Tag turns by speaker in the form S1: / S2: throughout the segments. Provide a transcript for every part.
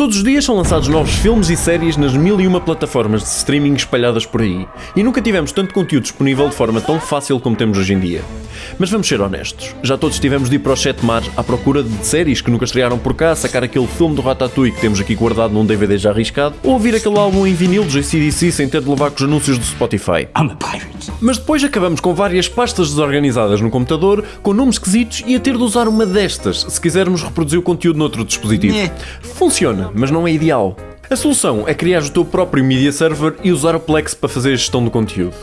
S1: Todos os dias são lançados novos filmes e séries nas mil e uma plataformas de streaming espalhadas por aí. E nunca tivemos tanto conteúdo disponível de forma tão fácil como temos hoje em dia. Mas vamos ser honestos, já todos tivemos de ir para os sete mares à procura de séries que nunca estrearam por cá, sacar aquele filme do Ratatouille que temos aqui guardado num DVD já arriscado, ou ouvir aquele álbum em vinil do JCDC sem ter de levar com os anúncios do Spotify.
S2: I'm a pirate.
S1: Mas depois acabamos com várias pastas desorganizadas no computador, com nomes esquisitos e a ter de usar uma destas se quisermos reproduzir o conteúdo noutro dispositivo.
S2: Nhé.
S1: Funciona, mas não é ideal. A solução é criar o teu próprio media server e usar o Plex para fazer a gestão do conteúdo.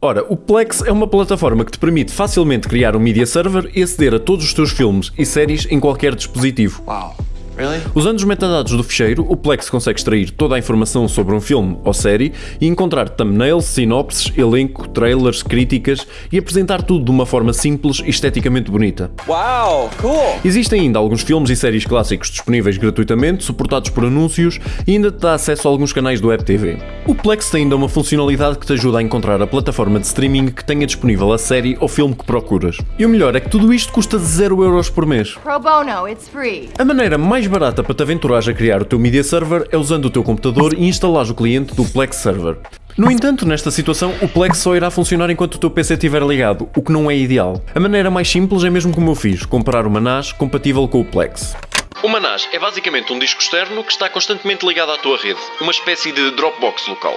S1: Ora, o Plex é uma plataforma que te permite facilmente criar um media server e aceder a todos os teus filmes e séries em qualquer dispositivo.
S2: Wow. Really?
S1: Usando os metadados do ficheiro, o Plex consegue extrair toda a informação sobre um filme ou série e encontrar thumbnails, sinopses, elenco, trailers, críticas e apresentar tudo de uma forma simples e esteticamente bonita.
S3: Wow, cool.
S1: Existem ainda alguns filmes e séries clássicos disponíveis gratuitamente, suportados por anúncios e ainda te dá acesso a alguns canais do Web TV. O Plex tem ainda uma funcionalidade que te ajuda a encontrar a plataforma de streaming que tenha disponível a série ou filme que procuras. E o melhor é que tudo isto custa 0€ por mês.
S4: Pro bono, it's free.
S1: A maneira mais barata para te aventurares a criar o teu media server é usando o teu computador e instalares o cliente do Plex Server. No entanto, nesta situação, o Plex só irá funcionar enquanto o teu PC estiver ligado, o que não é ideal. A maneira mais simples é mesmo como eu fiz, comprar uma NAS compatível com o Plex. Uma NAS é basicamente um disco externo que está constantemente ligado à tua rede, uma espécie de Dropbox local.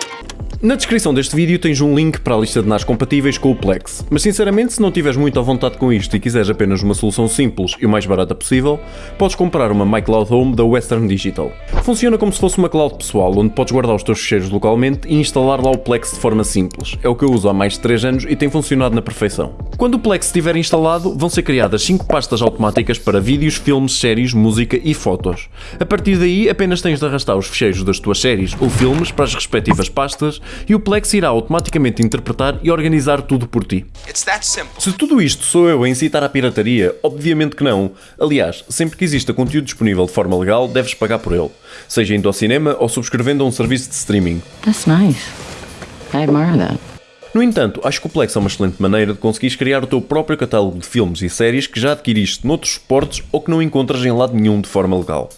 S1: Na descrição deste vídeo tens um link para a lista de NAS compatíveis com o Plex, mas sinceramente se não tiveres muito à vontade com isto e quiseres apenas uma solução simples e o mais barata possível, podes comprar uma MyCloud Home da Western Digital. Funciona como se fosse uma cloud pessoal, onde podes guardar os teus ficheiros localmente e instalar lá o Plex de forma simples. É o que eu uso há mais de 3 anos e tem funcionado na perfeição. Quando o Plex estiver instalado, vão ser criadas 5 pastas automáticas para vídeos, filmes, séries, música e fotos. A partir daí, apenas tens de arrastar os ficheiros das tuas séries ou filmes para as respectivas pastas e o Plex irá automaticamente interpretar e organizar tudo por ti. Se tudo isto sou eu a incitar à pirataria, obviamente que não. Aliás, sempre que exista conteúdo disponível de forma legal, deves pagar por ele. Seja indo ao cinema ou subscrevendo a um serviço de streaming.
S5: That's nice. I admire that.
S1: No entanto, acho que o Plex é uma excelente maneira de conseguires criar o teu próprio catálogo de filmes e séries que já adquiriste noutros suportes ou que não encontras em lado nenhum de forma legal.